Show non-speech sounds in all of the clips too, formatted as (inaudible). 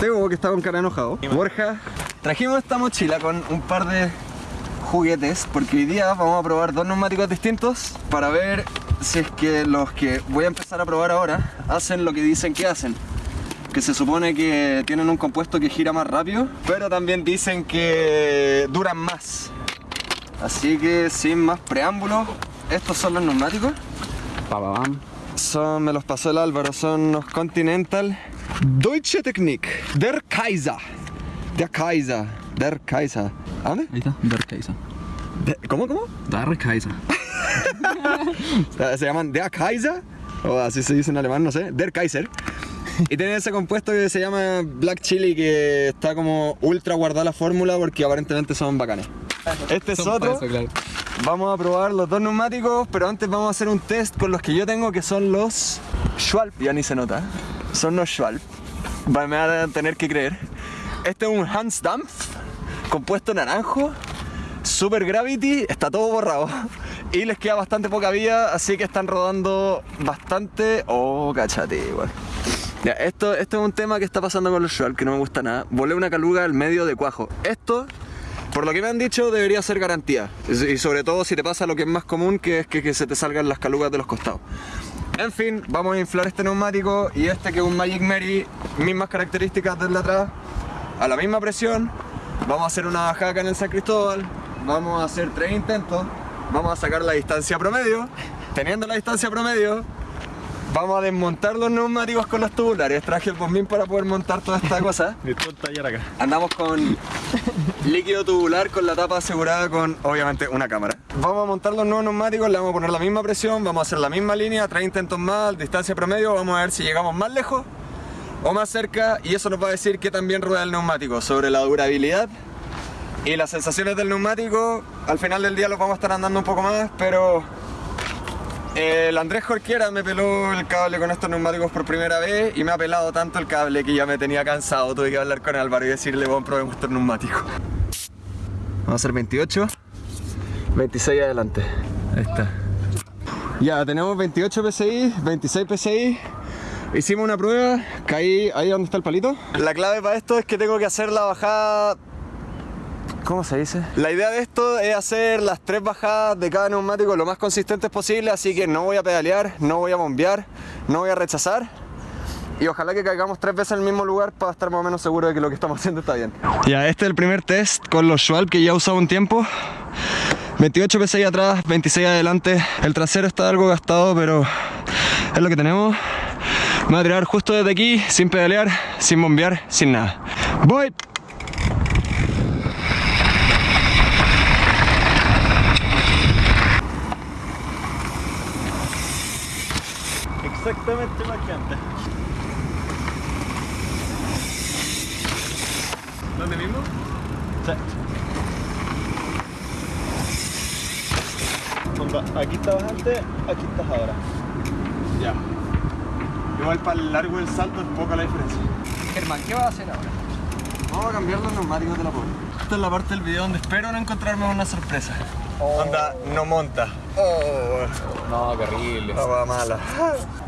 Teo, que está con cara enojado. Borja. Trajimos esta mochila con un par de juguetes porque hoy día vamos a probar dos neumáticos distintos para ver si es que los que voy a empezar a probar ahora hacen lo que dicen que hacen que se supone que tienen un compuesto que gira más rápido pero también dicen que duran más así que sin más preámbulos estos son los neumáticos Pa, pa, pam. son, me los pasó el Álvaro, son unos Continental Deutsche Technik Der Kaiser Der Kaiser Der Kaiser ¿A dónde? Ahí está, Der Kaiser. De- ¿Cómo, cómo? Der Kaiser. (laughs) Se llaman Der Kaiser, o así se dice en alemán, no sé, Der Kaiser. Y tienen ese compuesto que se llama Black Chili que está como ultra guardada la fórmula porque aparentemente son bacanes. Este es Son otro. pa' eso, claro. Vamos a probar los dos neumáticos, pero antes vamos a hacer un test con los que yo tengo que son los Schwalb. Ya ni se nota. Son los Schwalb. Me van a tener que creer. Este es un Hans Dampf, compuesto naranjo, Super Gravity, está todo borrado. Y les queda bastante poca vida, así que están rodando bastante. Oh, cachate, igual. Ya, esto, esto es un tema que está pasando con los Schwalb que no me gusta nada. Volé una caluga al medio de cuajo. Esto por lo que me han dicho, debería ser garantía. Y sobre todo si te pasa lo que es más común, que es que se te salgan las calugas de los costados. En fin, vamos a inflar este neumático y este que es un Magic Mary, mismas características del de atrás, a la misma presión. Vamos a hacer una bajada en el San Cristóbal, vamos a hacer tres intentos, vamos a sacar la distancia promedio. Teniendo la distancia promedio, vamos a desmontar los neumáticos con los tubulares. Traje el bombín para poder montar toda esta cosa. (laughs) Un taller acá. Andamos con líquido tubular con la tapa asegurada con, obviamente, una cámara. Vamos a montar los nuevos neumáticos, le vamos a poner la misma presión, vamos a hacer la misma línea, tres intentos más, distancia promedio, vamos a ver si llegamos más lejos o más cerca y eso nos va a decir qué también rueda el neumático, sobre la durabilidad y las sensaciones del neumático. Al final del día los vamos a estar andando un poco más, pero el Andrés Jorquera me peló el cable con estos neumáticos por primera vez y me ha pelado tanto el cable que ya me tenía cansado. Tuve que hablar con Álvaro y decirle, bueno, probemos estos neumáticos. Vamos a hacer 28, 26 adelante. Ahí está. Ya, tenemos 28 PSI, 26 PSI. Hicimos una prueba, caí ahí donde está el palito. La clave para esto es que tengo que hacer la bajada ¿Cómo se dice? La idea de esto es hacer las tres bajadas de cada neumático lo más consistentes posible, así que no voy a pedalear, no voy a bombear, no voy a rechazar. Y ojalá que caigamos tres veces en el mismo lugar para estar más o menos seguro de que lo que estamos haciendo está bien. Ya, este es el primer test con los Schwalb que ya he usado un tiempo. 28 PSI atrás, 26 adelante. El trasero está algo gastado, pero es lo que tenemos. Me voy a tirar justo desde aquí, sin pedalear, sin bombear, sin nada. ¡Voy! Exactamente igual que antes. ¿Dónde mismo? Sí. Onda, aquí estabas antes, aquí estás ahora. Ya. Igual para el largo del salto es poca la diferencia. Germán, ¿qué vas a hacer ahora? Vamos a cambiar los neumáticos de la pobre. Esta es la parte del video donde espero no encontrarme una sorpresa. Onda, no monta. Oh, No, qué horrible. la mala. (laughs)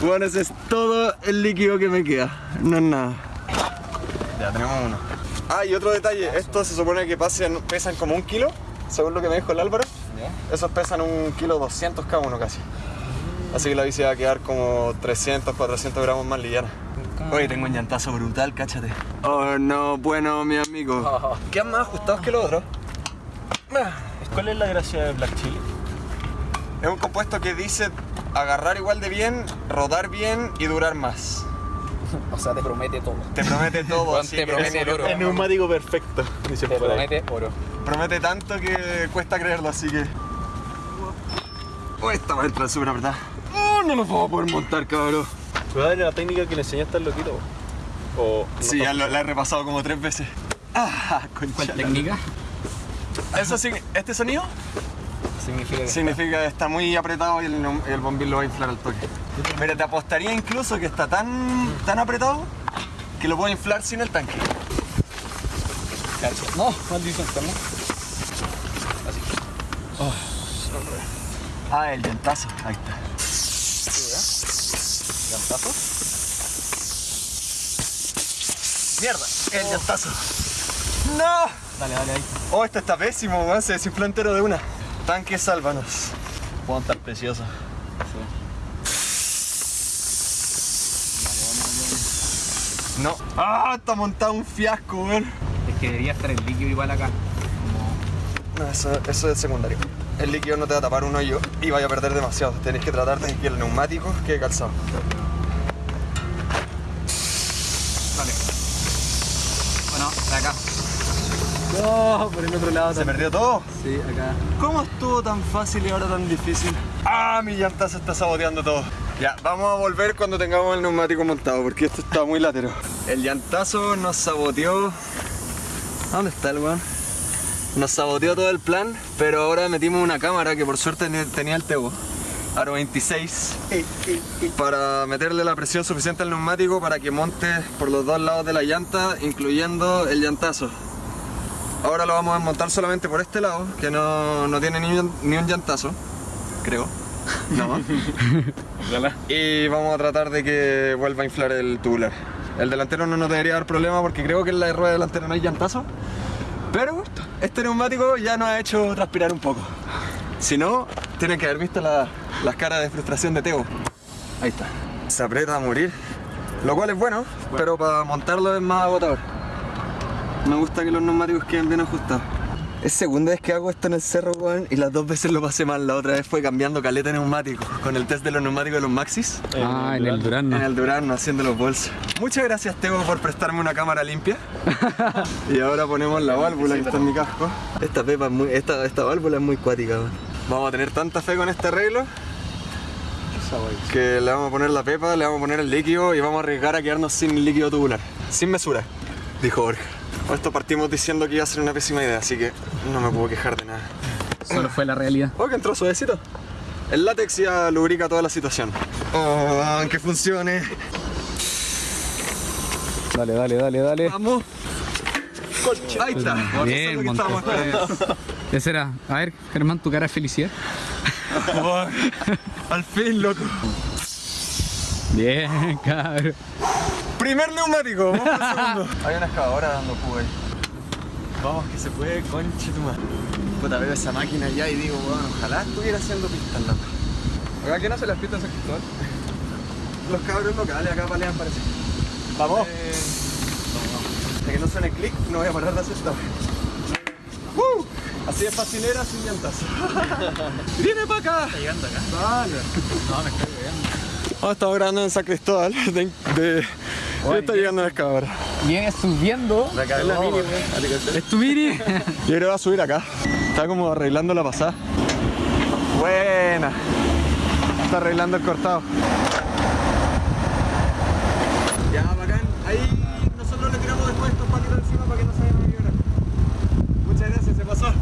Bueno, ese es todo el líquido que me queda. No es nada. Ya tenemos uno. Ah, y otro detalle. Estos se supone que pasan, pesan como un kilo, según lo que me dijo el Álvaro. Esos pesan un kilo 200 cada uno casi. Así que la bici va a quedar como 300, 400 gramos más liviana. Oye, tengo un llantazo brutal, cáchate. Oh no, bueno, mi amigo. Quedan más ajustados que los otros. ¿Cuál es la gracia de Black Chili? Es un compuesto que dice agarrar igual de bien, rodar bien y durar más. (laughs) O sea, te promete todo. Te promete todo. Juan, así te promete el oro. El neumático perfecto, Te promete oro. Promete tanto que cuesta creerlo, así que. Oh, esta va a entrar súper verdad. Oh, no nos vamos a poder montar, cabrón. ¿Cuál era la técnica que le enseñaste al loquito? O no Sí, ya lo- la he repasado como tres veces. Ah. ¿Cuál técnica? Eso sí, este sonido Significa que significa está muy apretado y el, el bombín lo va a inflar al toque. Mira, te apostaría incluso que está tan, tan apretado que lo puedo inflar sin el tanque. No, maldición, ¿no? Así. Ah, el llantazo. Ahí está. llantazo. ¡Mierda! ¡El llantazo! ¡No! Dale, dale ahí. Oh, esto está pésimo, weón. Se desinfló entero de una. Tanque, sálvanos. Puedo estar precioso. No. ¡Ah! Está montado un fiasco, weón. Es que debería estar el líquido igual acá. No, eso, eso es secundario. El líquido no te va a tapar un hoyo y vaya a perder demasiado. Tenés que tratar de que el neumático quede calzado. Dale. Bueno, de acá. No, por el otro lado ¿Se perdió todo? Sí, acá. ¿Cómo estuvo tan fácil y ahora tan difícil? ¡Ah! Mi llanta se está saboteando todo. Ya, vamos a volver cuando tengamos el neumático montado porque esto está muy latero. El llantazo nos saboteó. ¿Dónde está el weón? Nos saboteó todo el plan, pero ahora metimos una cámara que por suerte tenía el Tebo. Aro 26 para meterle la presión suficiente al neumático para que monte por los dos lados de la llanta, incluyendo el llantazo. Ahora lo vamos a montar solamente por este lado, que no, no tiene ni un, ni un llantazo, creo. No. (laughs) Y vamos a tratar de que vuelva a inflar el tubular. El delantero no nos debería dar problema porque creo que en la rueda delantera no hay llantazo. Pero este neumático ya nos ha hecho transpirar un poco. Si no, tienen que haber visto la- las caras de frustración de Teo. Ahí está. Se aprieta a morir. Lo cual es bueno, pero para montarlo es más agotador. Me gusta que los neumáticos queden bien ajustados. Es segunda vez que hago esto en el cerro, weón, y las dos veces lo pasé mal. La otra vez fue cambiando caleta de neumáticos, con el test de los neumáticos de los Maxis. Ah, en el Durán. En el Durano, haciendo los bolsos. Muchas gracias, Teo, por prestarme una cámara limpia. (laughs) y ahora ponemos la válvula que está en mi casco. Esta pepa es muy, esta, esta válvula es muy cuática, weón. Vamos a tener tanta fe con este arreglo que le vamos a poner la pepa, le vamos a poner el líquido y vamos a arriesgar a quedarnos sin líquido tubular. Sin mesura, dijo Borja. Con esto partimos diciendo que iba a ser una pésima idea, así que no me puedo quejar de nada. Solo fue la realidad. Oh, que entró suavecito. El látex ya lubrica toda la situación. Oh, que funcione. Dale, dale, dale, dale. Vamos. Ahí está. Bien, montaste. Esa era. A ver, Germán, tu cara de felicidad. Oh, (laughs) Al fin, loco. Bien, (laughs) cabrón. Primer neumático. Vamos al (laughs) segundo. Hay una excavadora dando jugo ahí. Vamos, que se puede, conche tu madre. Puta, veo esa máquina allá y digo, bueno, ojalá estuviera haciendo pistas, loco. Oiga, ¿quién hace las pistas en San (laughs) Cristóbal? Los cabros locales acá palean, parece. Vamos. Hasta que no suene clic, no voy a parar de hacer esta. ¡Uh! Así de facilera sin llantas. (laughs) ¡Viene para acá! ¿Está llegando acá? No, me estoy viendo. Oh, estamos grabando en San Cristóbal. De, de, ya está llegando la excavadora. Viene subiendo. Es la mini. ¿Es tu mini? (laughs) Yo creo que va a subir acá. Está como arreglando la pasada. Buena. Está arreglando el cortado. Ya, bacán. Ahí nosotros le tiramos después estos patitos encima para que no se vayan a vibrar. Muchas gracias, se pasó.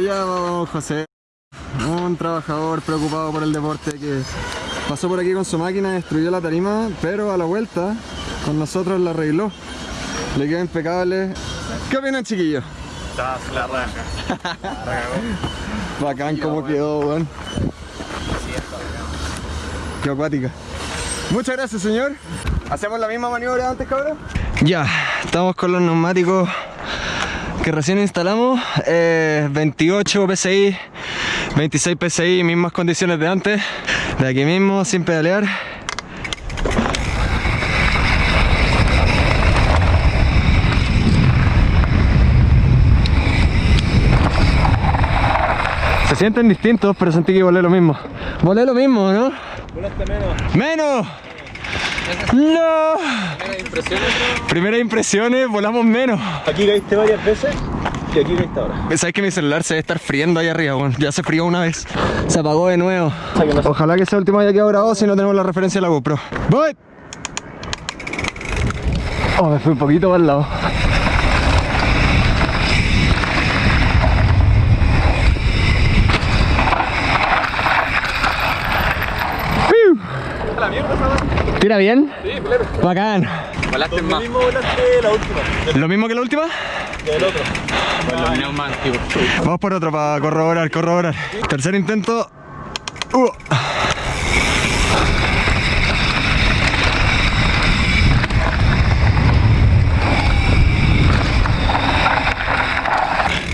Allá vamos José, un trabajador preocupado por el deporte que pasó por aquí con su máquina, destruyó la tarima, pero a la vuelta con nosotros la arregló. Le quedó impecable. ¿Qué opinan chiquillos? Está la raja. (laughs) Bacán como quedó, weón. Qué acuática. Muchas gracias, señor. ¿Hacemos la misma maniobra antes, cabrón? Ya, estamos con los neumáticos que recién instalamos. eh, 28 PSI, 26 PSI, mismas condiciones de antes. De aquí mismo, sin pedalear. Se sienten distintos, pero sentí que volé lo mismo. Volé lo mismo, ¿no? Volaste menos. ¡Menos! ¡No! ¿Primeras impresiones? Primeras impresiones, eh, volamos menos. ¿Aquí caíste varias veces? Y aquí caíste ahora. ¿Sabes que mi celular se debe estar friendo ahí arriba, bueno, Ya se frió una vez. Se apagó de nuevo. Ojalá que sea el último día que grabado si no tenemos la referencia de la GoPro. ¡Voy! Oh, me fui un poquito al lado. ¿Tira bien? Sí, plebe. Bacán. Volaste Lo más. mismo volaste la última. ¿Lo mismo que la última? Del otro. Vamos por otro para corroborar, corroborar. Tercer intento. Uh.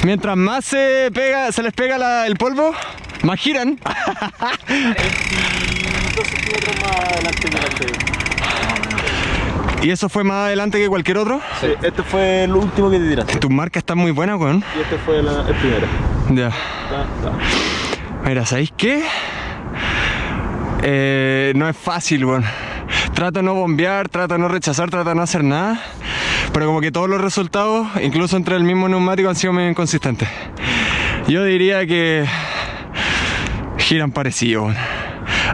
Mientras más se pega, se les pega la- el polvo, más giran. (laughs) (laughs) 22 centímetros más adelante que el anterior. Y eso fue más adelante que cualquier otro. Sí, este fue el último que te tiraste. Tus marcas están muy buenas, weón. Y este fue la- el primero. Ya. Ta. Mira, ¿sabéis qué? Eh, no es fácil, weón. Trato de no bombear, trato de no rechazar, trato de no hacer nada. Pero como que todos los resultados, incluso entre el mismo neumático, han sido medio inconsistentes. Yo diría que giran parecido, weón.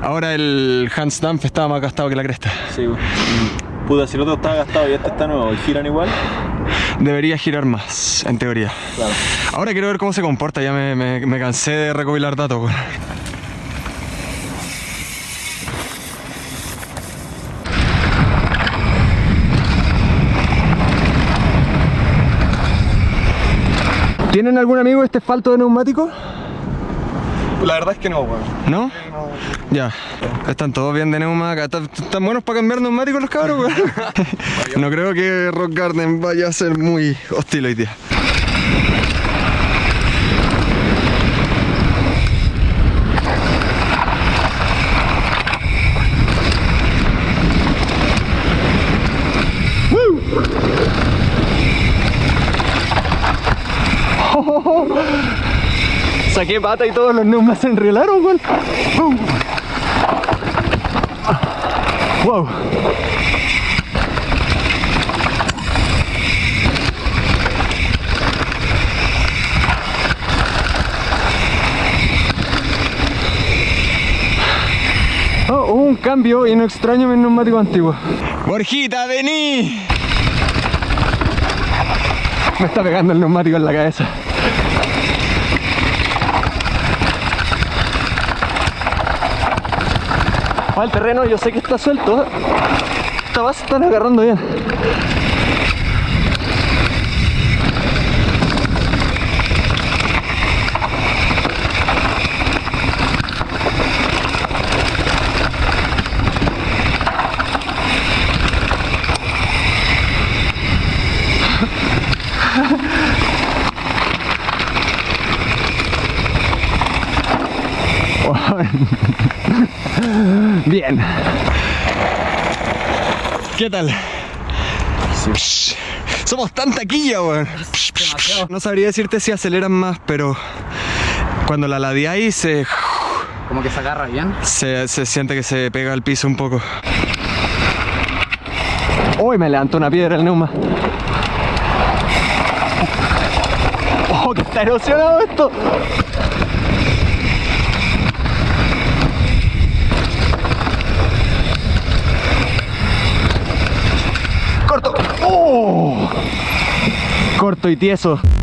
Ahora el Hans Dampf estaba más gastado que la cresta. Sí. Puta, si el otro estaba gastado y este está nuevo, ¿y giran igual? Debería girar más, en teoría. Claro. Ahora quiero ver cómo se comporta, ya me, me- me cansé de recopilar datos. ¿Tienen algún amigo este falto de neumático? La verdad es que no, weón. ¿No? Ya, están todos bien de. ¿Están, están buenos para cambiar neumáticos los cabros, weón? (laughs) No creo que Rock Garden vaya a ser muy hostil hoy día. Saqué pata y todos los neumas se enrielaron, weón. Wow. Oh, hubo un cambio y no extraño mi neumático antiguo. Borjita, vení. Me está pegando el neumático en la cabeza. Ah, el terreno yo sé que está suelto. Esta base están agarrando bien. Bien. ¿Qué tal? Somos tan taquilla, weón. No sabría decirte si aceleran más, pero cuando la ladeáis se, Como que se agarra bien. se, se siente que se pega al piso un poco. Uy, me levantó una piedra el neuma. ¡Oh, que está erosionado esto! ¡Corto! ¡Oh! Corto y tieso.